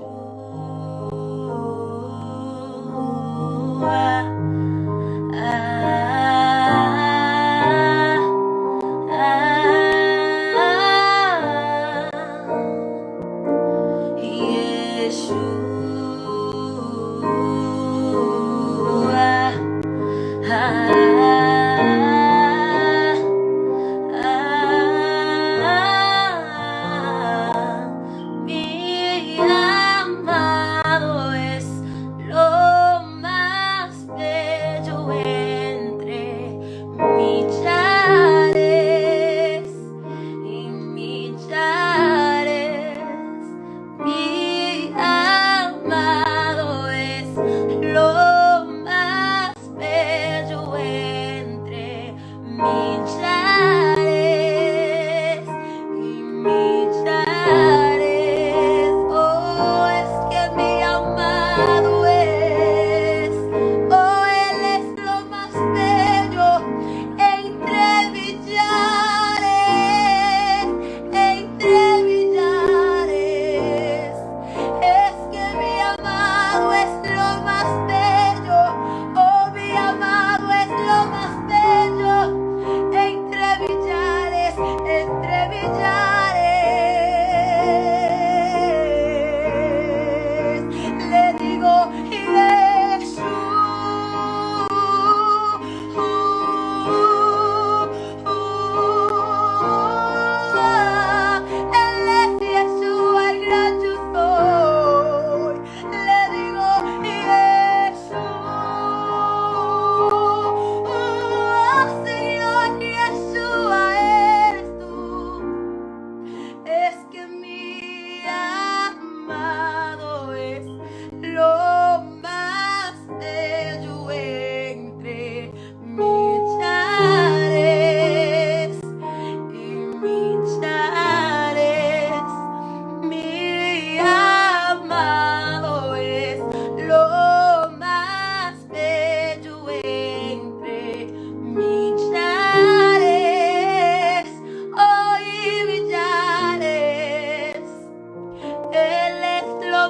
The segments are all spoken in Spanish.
Oh.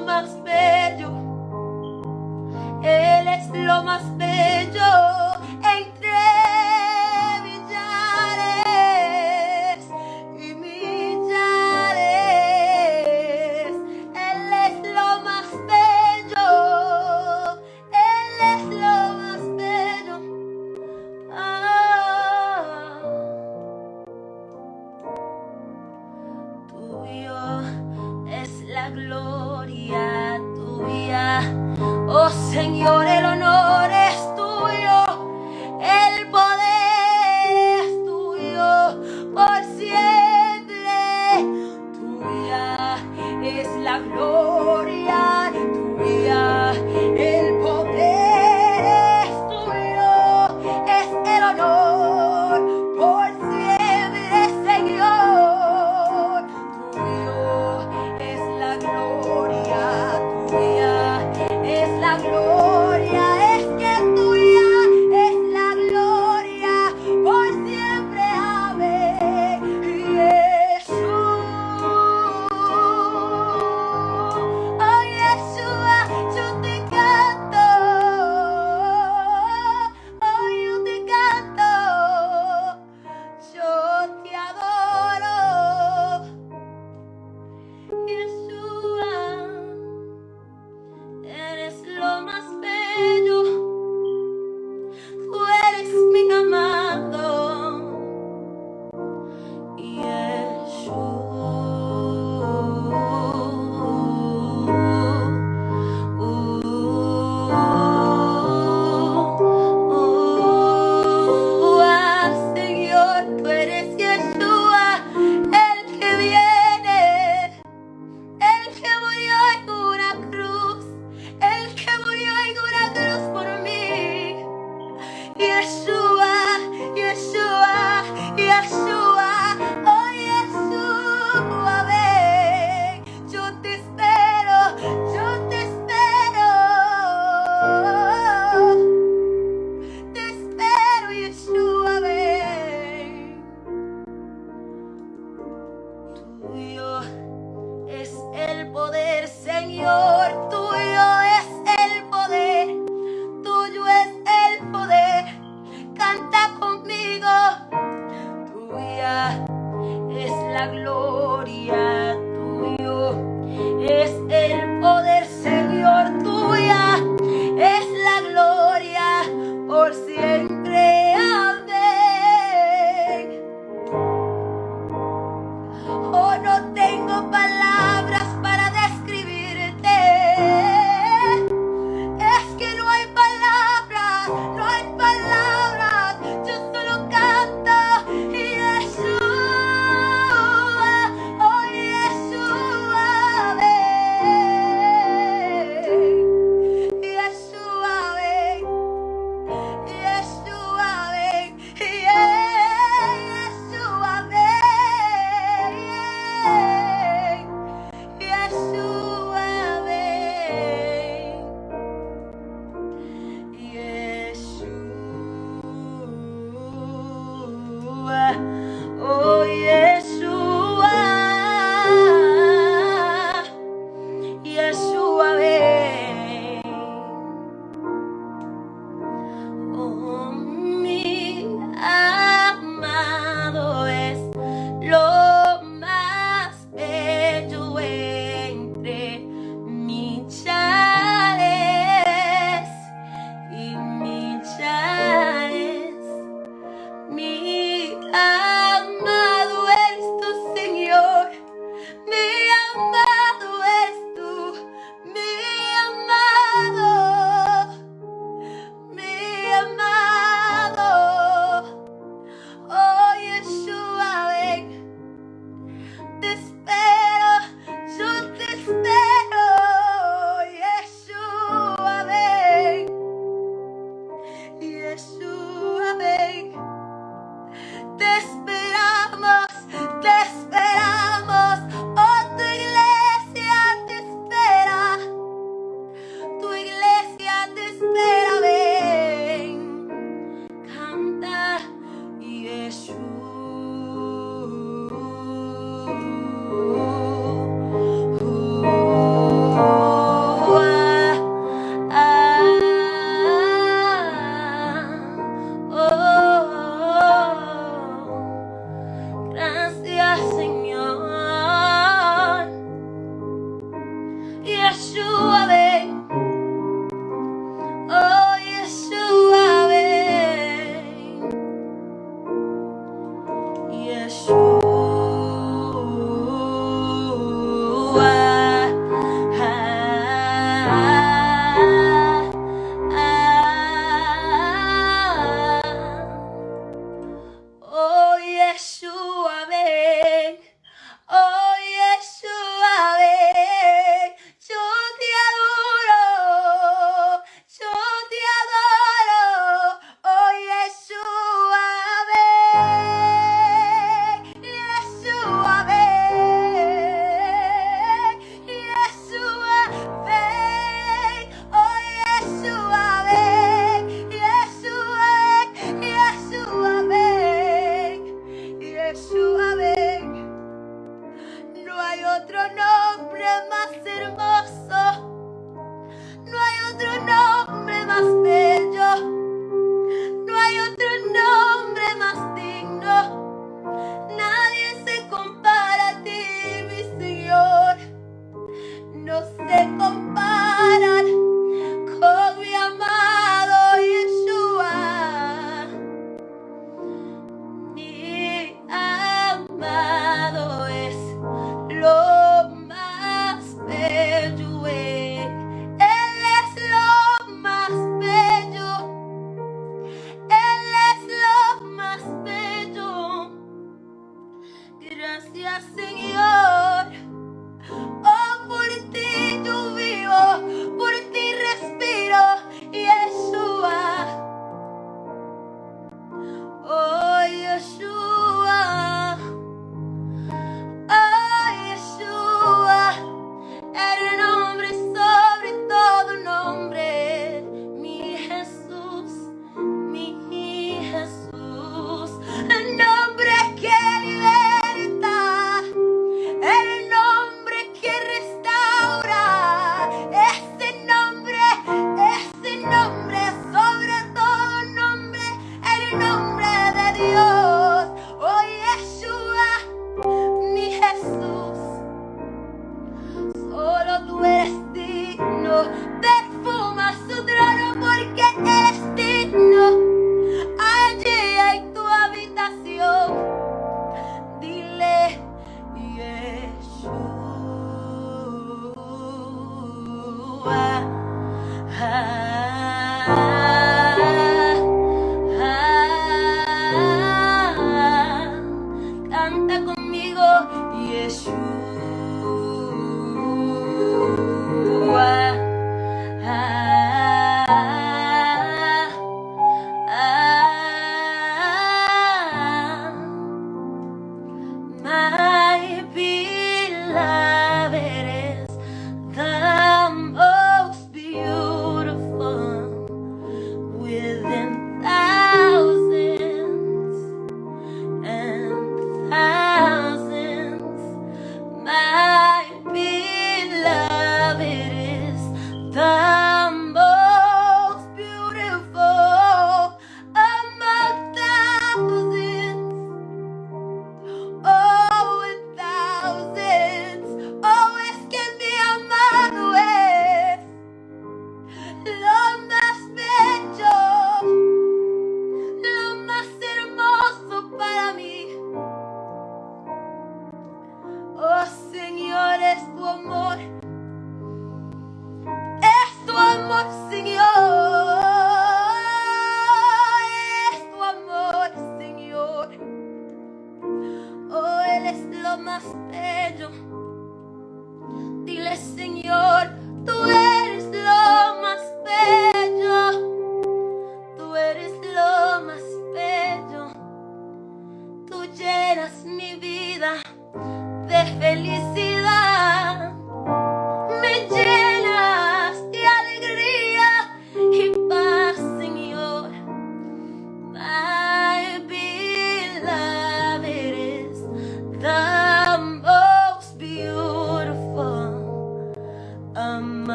más bello. Él es lo más bello. gloria tuya, oh Señor, el honor.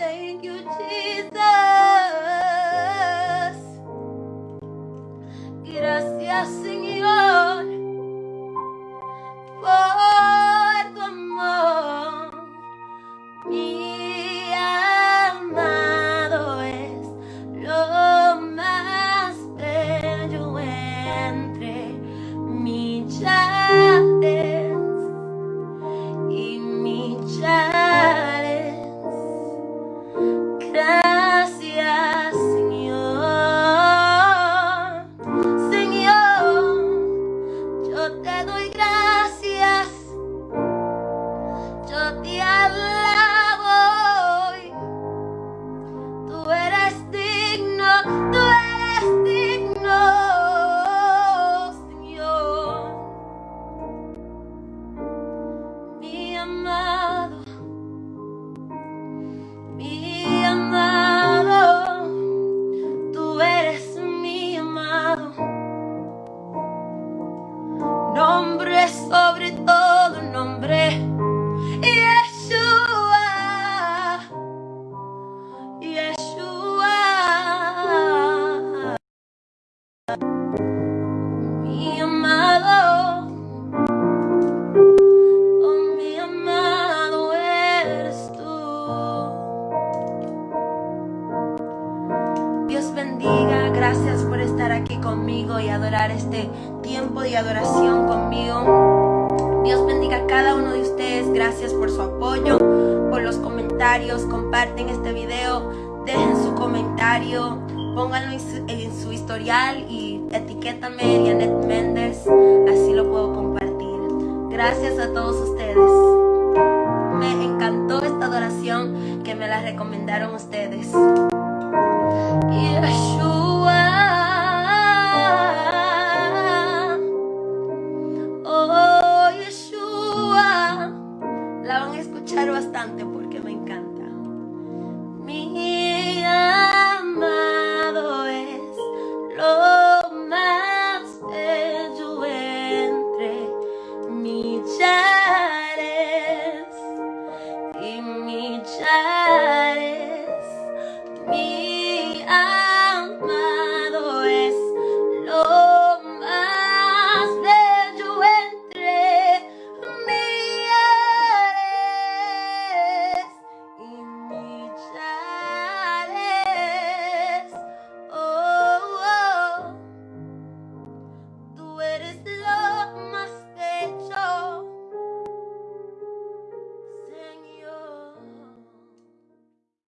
Thank you, Jesus. Comparten este video, dejen su comentario, pónganlo en su, historial y etiquétame Janet Méndez, así lo puedo compartir. Gracias a todos ustedes. Me encantó esta adoración que me la recomendaron ustedes. Yeshua. me.